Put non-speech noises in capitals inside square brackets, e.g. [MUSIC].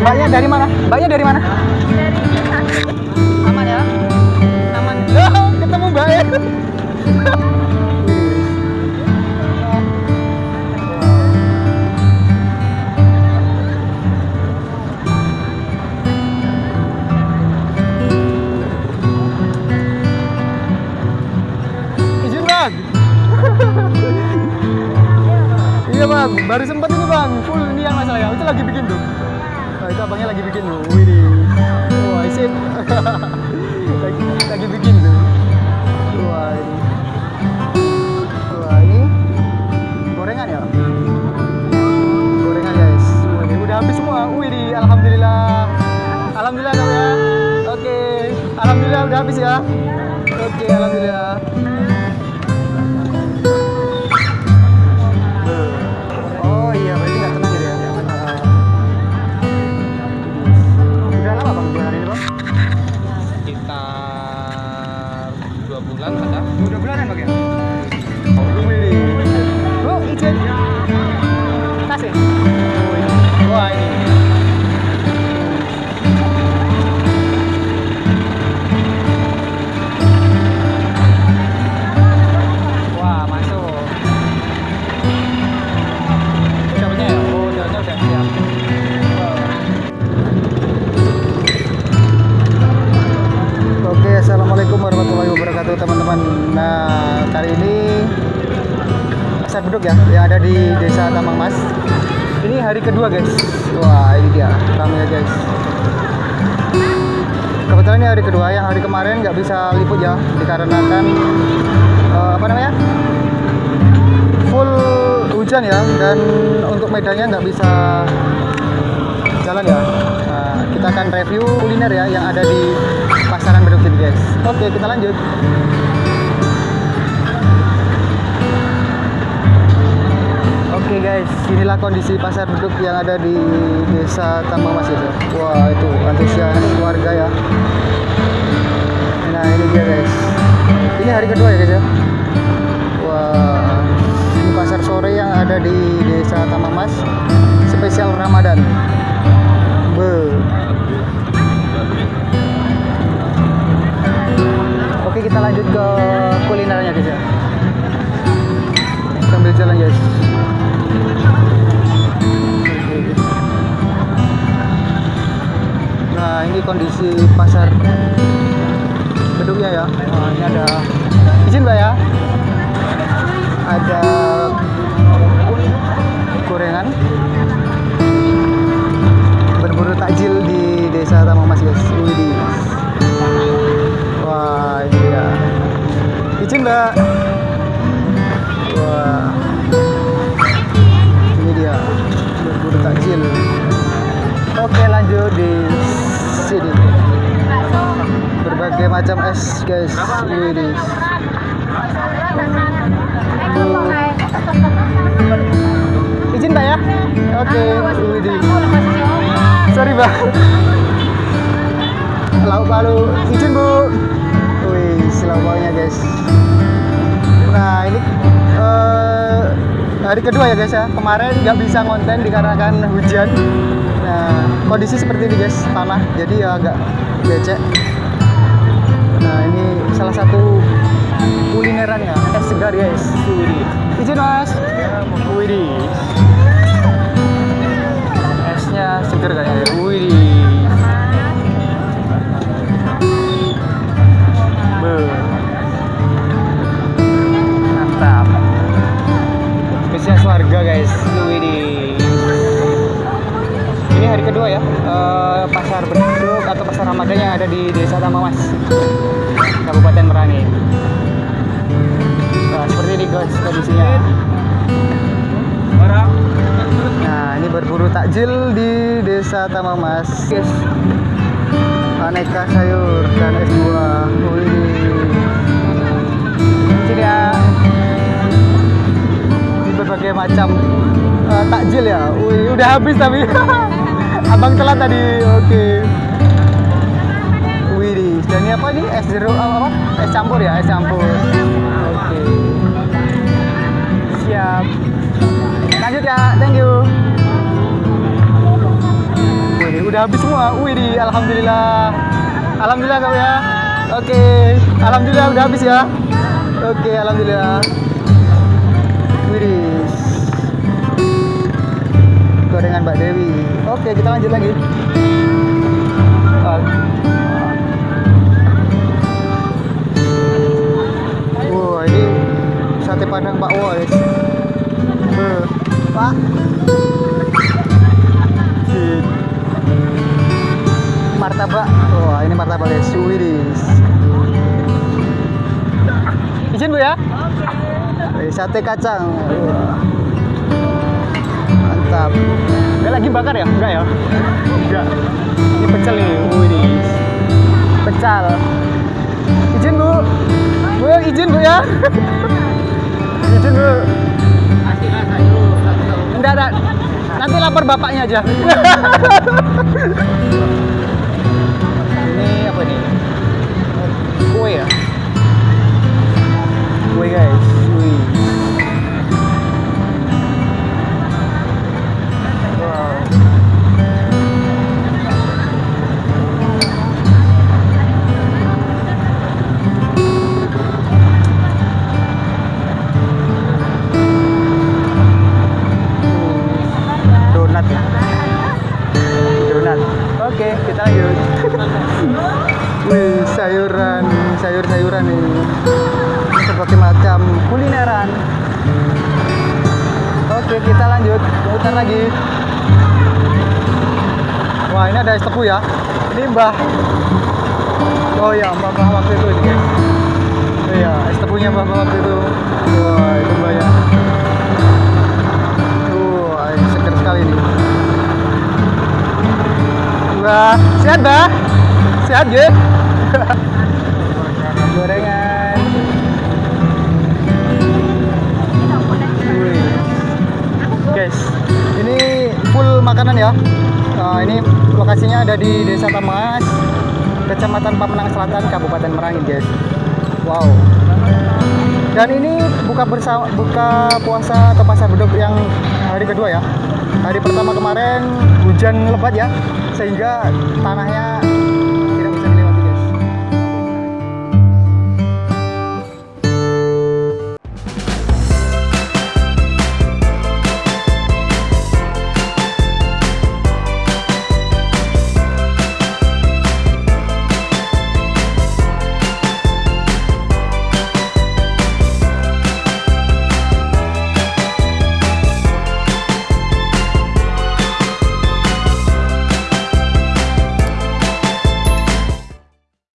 Mbaknya dari mana? Mbaknya dari mana? Aman ya? Aman. Oh, ketemu. Izin bang. [LAUGHS] iya bang, baru sempat bang, full ini yang masalah ya. Itu lagi bikin tuh. Nah, itu abangnya lagi bikin tuh. Wih, wah sip. [LAUGHS] lagi, lagi bikin tuh. Wah ini. Wah ini gorengan ya. Gorengan guys. Wih, udah habis semua. Wih, alhamdulillah. Alhamdulillah dong ya. Oke, alhamdulillah udah habis ya. Beduk ya, yang ada di Desa Tambang Mas. Ini hari kedua guys. Wah, ini dia ramai guys. Kebetulan ini hari kedua, yang hari kemarin nggak bisa liput ya, dikarenakan eh, apa namanya? Full hujan ya, dan untuk medannya nggak bisa jalan ya. Nah, kita akan review kuliner ya yang ada di pasaran beduk ini guys. Oke, kita lanjut. Guys, inilah kondisi pasar beduk yang ada di desa Tambang Mas itu. Wah itu antusias warga ya. Nah ini dia guys. Ini hari kedua ya guys ya. Wah, ini pasar sore yang ada di desa Tambang Mas. Spesial Ramadan. Be. Oke kita lanjut ke kulinernya guys ya. Sambil jalan guys. Nah ini kondisi pasar beduknya ya. Nah, ini ada izin mbak ya. Ada gorengan berburu takjil di desa Tamang Mas guys. Widih. Wah ini ya. Izin mbak. Wah. Oke lanjut di sini. Berbagai macam es guys. Widih. Izin mbak ya. Oke. Widih. Sorry mbak. Lauk palu. Izin bu. Wih, lauk palunya guys. Nah ini eh, hari kedua ya guys ya. Kemarin nggak bisa konten dikarenakan hujan. Nah kondisi seperti ini guys, tanah. Jadi ya agak becek. Nah ini salah satu kulinerannya es segar guys. Izin mas. Widih. Kedua ya eh, pasar beduk atau pasar ramadan yang ada di desa Tambang Mas Kabupaten Merangin nah seperti ini guys kondisinya. Nah ini berburu takjil di desa Tambang Mas guys aneka sayur dan es buah. Sini ya Ini berbagai macam eh, takjil ya. Wih, udah habis tapi [LAUGHS] abang telat tadi oke Wih, dan ini apa nih es jeruk apa, apa es campur ya es campur oke siap lanjut ya thank you Wih, udah habis semua. Wih, di alhamdulillah. Alhamdulillah kau ya. Oke, alhamdulillah udah habis ya. Oke, alhamdulillah. Gorengan Mbak Dewi. Oke, kita lanjut lagi. Wah, ini sate padang Pak. Beuh. Pak. Martabak. Wah, ini martabak guys. Widis. Izin Bu ya? Oke. Sate kacang. Wah. Mantap. Lagi bakar ya? Enggak ya? Enggak. Ini pecel nih. Widis. Pecal. Izin Bu. Bu, izin Bu ya. [LAUGHS] izin Bu. Enggak, enggak. Nanti lapor bapaknya aja. [LAUGHS] ini apa nih? Kue ya? Kue guys. Kita lanjut [LAUGHS] sayuran sayur-sayuran nih seperti macam kulineran. Oke kita lanjut. Putar lagi. Wah ini ada es tepu ya. Ini mbah. Oh ya mbah mbah waktu itu ini guys. Iya es tepunya mbah mbah waktu itu. Wah itu mbahnya Wah, sehat, Bah? Sehat, ya? Gorengan. Guys, ini full makanan ya. Nah, ini lokasinya ada di Desa Tamas, Kecamatan Pamenang Selatan, Kabupaten Merangin, guys. Wow. Dan ini buka bersama buka puasa atau pasar beduk yang hari kedua ya. Hari pertama kemarin hujan lebat ya, sehingga tanahnya